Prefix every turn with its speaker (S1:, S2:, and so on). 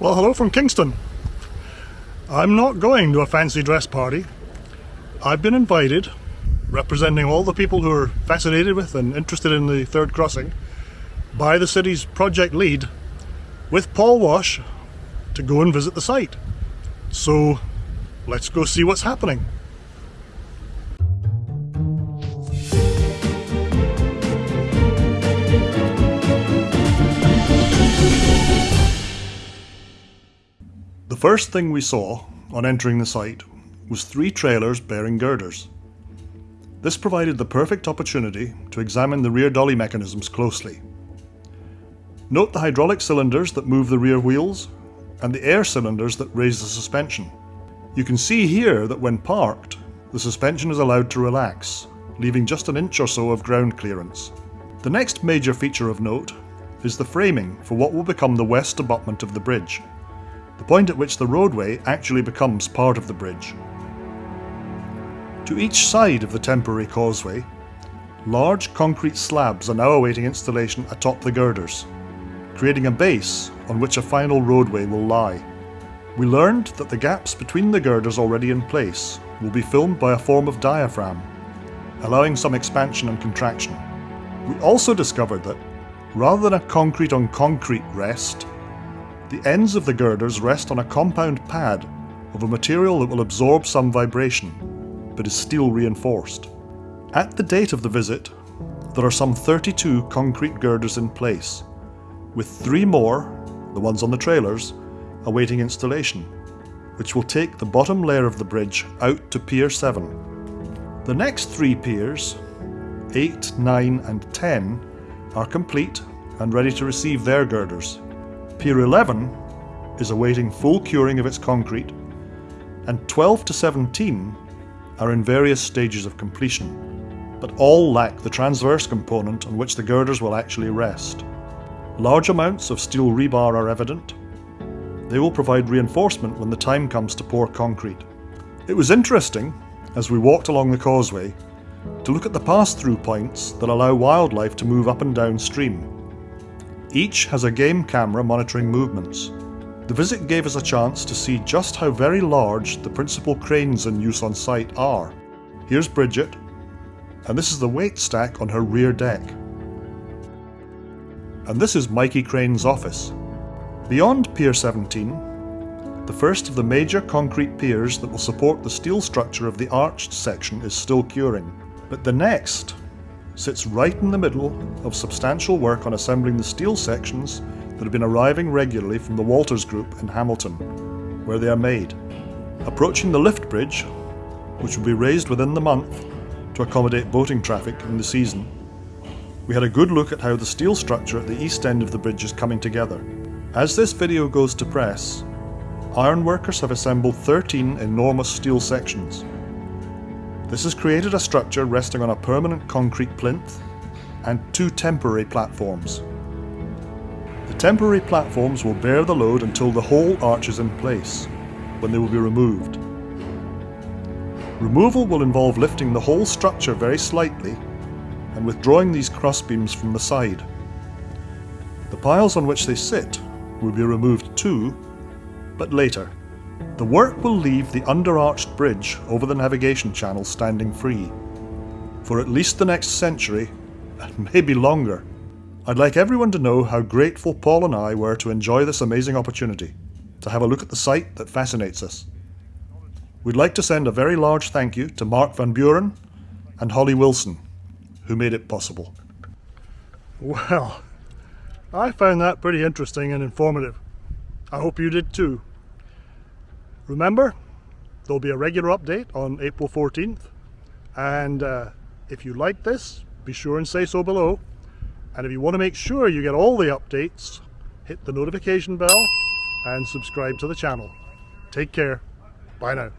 S1: Well, hello from Kingston. I'm not going to a fancy dress party. I've been invited, representing all the people who are fascinated with and interested in the third crossing, by the city's project lead, with Paul Wash, to go and visit the site. So let's go see what's happening. First thing we saw on entering the site was three trailers bearing girders. This provided the perfect opportunity to examine the rear dolly mechanisms closely. Note the hydraulic cylinders that move the rear wheels and the air cylinders that raise the suspension. You can see here that when parked, the suspension is allowed to relax, leaving just an inch or so of ground clearance. The next major feature of note is the framing for what will become the west abutment of the bridge, the point at which the roadway actually becomes part of the bridge. To each side of the temporary causeway, large concrete slabs are now awaiting installation atop the girders, creating a base on which a final roadway will lie. We learned that the gaps between the girders already in place will be filmed by a form of diaphragm, allowing some expansion and contraction. We also discovered that, rather than a concrete on concrete rest, the ends of the girders rest on a compound pad of a material that will absorb some vibration, but is steel reinforced. At the date of the visit, there are some 32 concrete girders in place, with three more, the ones on the trailers, awaiting installation, which will take the bottom layer of the bridge out to Pier 7. The next three piers, 8, 9 and 10, are complete and ready to receive their girders. Pier 11 is awaiting full curing of its concrete, and 12 to 17 are in various stages of completion, but all lack the transverse component on which the girders will actually rest. Large amounts of steel rebar are evident. They will provide reinforcement when the time comes to pour concrete. It was interesting, as we walked along the causeway, to look at the pass-through points that allow wildlife to move up and down stream. Each has a game camera monitoring movements. The visit gave us a chance to see just how very large the principal cranes in use on site are. Here's Bridget, and this is the weight stack on her rear deck. And this is Mikey Crane's office. Beyond Pier 17, the first of the major concrete piers that will support the steel structure of the arched section is still curing. But the next sits right in the middle of substantial work on assembling the steel sections that have been arriving regularly from the Walters Group in Hamilton, where they are made. Approaching the lift bridge, which will be raised within the month to accommodate boating traffic in the season, we had a good look at how the steel structure at the east end of the bridge is coming together. As this video goes to press, ironworkers have assembled 13 enormous steel sections, this has created a structure resting on a permanent concrete plinth and two temporary platforms. The temporary platforms will bear the load until the whole arch is in place, when they will be removed. Removal will involve lifting the whole structure very slightly and withdrawing these crossbeams from the side. The piles on which they sit will be removed too, but later. The work will leave the underarched bridge over the navigation channel standing free. For at least the next century, and maybe longer. I'd like everyone to know how grateful Paul and I were to enjoy this amazing opportunity, to have a look at the site that fascinates us. We'd like to send a very large thank you to Mark Van Buren and Holly Wilson, who made it possible. Well, I found that pretty interesting and informative. I hope you did too. Remember, there'll be a regular update on April 14th. And uh, if you like this, be sure and say so below. And if you want to make sure you get all the updates, hit the notification bell and subscribe to the channel. Take care. Bye now.